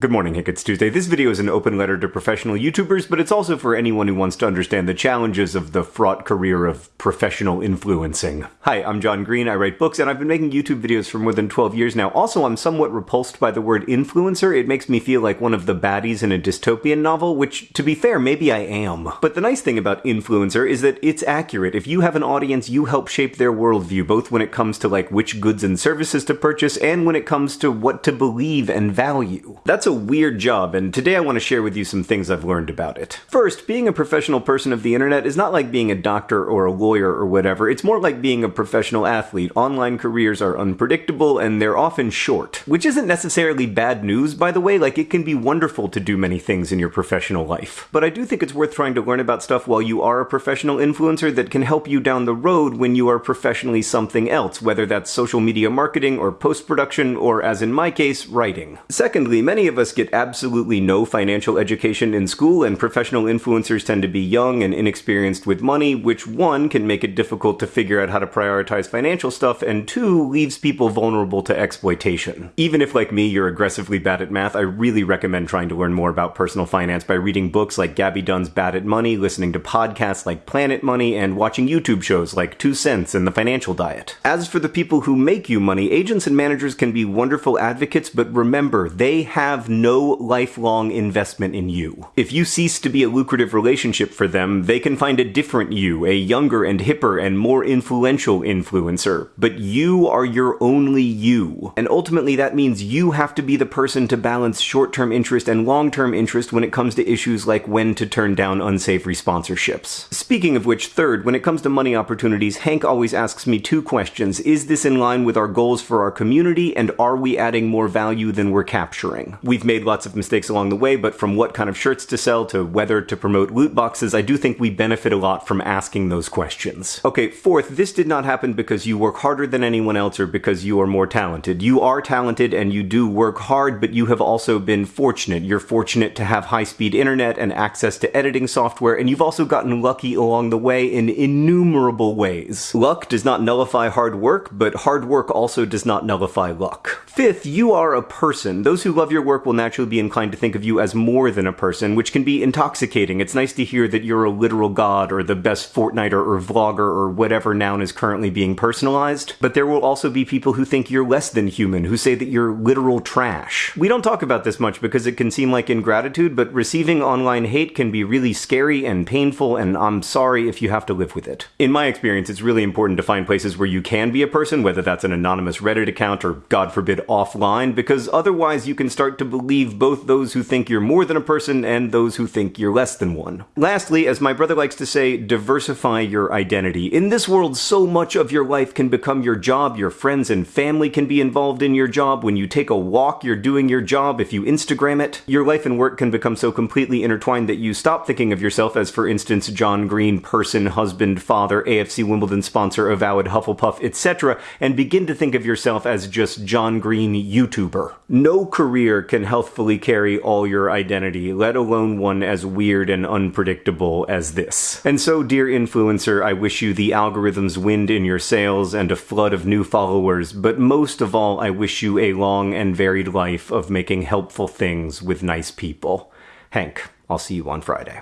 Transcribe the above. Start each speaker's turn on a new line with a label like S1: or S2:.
S1: Good morning, Hank. It's Tuesday. This video is an open letter to professional YouTubers, but it's also for anyone who wants to understand the challenges of the fraught career of professional influencing. Hi, I'm John Green. I write books, and I've been making YouTube videos for more than 12 years now. Also, I'm somewhat repulsed by the word influencer. It makes me feel like one of the baddies in a dystopian novel, which, to be fair, maybe I am. But the nice thing about influencer is that it's accurate. If you have an audience, you help shape their worldview, both when it comes to like which goods and services to purchase, and when it comes to what to believe and value. That's a weird job, and today I want to share with you some things I've learned about it. First, being a professional person of the internet is not like being a doctor or a lawyer or whatever, it's more like being a professional athlete. Online careers are unpredictable and they're often short. Which isn't necessarily bad news, by the way, like it can be wonderful to do many things in your professional life. But I do think it's worth trying to learn about stuff while you are a professional influencer that can help you down the road when you are professionally something else, whether that's social media marketing or post production or, as in my case, writing. Secondly, many of us get absolutely no financial education in school, and professional influencers tend to be young and inexperienced with money, which one can make it difficult to figure out how to prioritize financial stuff, and two leaves people vulnerable to exploitation. Even if, like me, you're aggressively bad at math, I really recommend trying to learn more about personal finance by reading books like Gaby Dunn's Bad at Money, listening to podcasts like Planet Money, and watching YouTube shows like Two Cents and The Financial Diet. As for the people who make you money, agents and managers can be wonderful advocates, but remember, they have no lifelong investment in you. If you cease to be a lucrative relationship for them, they can find a different you, a younger and hipper and more influential influencer. But you are your only you. And ultimately that means you have to be the person to balance short-term interest and long-term interest when it comes to issues like when to turn down unsavory sponsorships. Speaking of which, third, when it comes to money opportunities, Hank always asks me two questions. Is this in line with our goals for our community, and are we adding more value than we're capturing? We've made lots of mistakes along the way, but from what kind of shirts to sell to whether to promote loot boxes, I do think we benefit a lot from asking those questions. Okay, fourth, this did not happen because you work harder than anyone else or because you are more talented. You are talented and you do work hard, but you have also been fortunate. You're fortunate to have high-speed internet and access to editing software, and you've also gotten lucky along the way in innumerable ways. Luck does not nullify hard work, but hard work also does not nullify luck. Fifth, you are a person. Those who love your work will naturally be inclined to think of you as more than a person, which can be intoxicating. It's nice to hear that you're a literal god or the best Fortniter or vlogger or whatever noun is currently being personalized. But there will also be people who think you're less than human, who say that you're literal trash. We don't talk about this much because it can seem like ingratitude, but receiving online hate can be really scary and painful, and I'm sorry if you have to live with it. In my experience, it's really important to find places where you can be a person, whether that's an anonymous Reddit account or, God forbid, offline, because otherwise you can start to believe both those who think you're more than a person and those who think you're less than one. Lastly, as my brother likes to say, diversify your identity. In this world, so much of your life can become your job, your friends and family can be involved in your job. When you take a walk, you're doing your job. If you Instagram it, your life and work can become so completely intertwined that you stop thinking of yourself as, for instance, John Green, person, husband, father, AFC Wimbledon sponsor, avowed Hufflepuff, etc., and begin to think of yourself as just John Green YouTuber. No career can healthfully carry all your identity, let alone one as weird and unpredictable as this. And so, dear influencer, I wish you the algorithm's wind in your sails and a flood of new followers, but most of all, I wish you a long and varied life of making helpful things with nice people. Hank, I'll see you on Friday.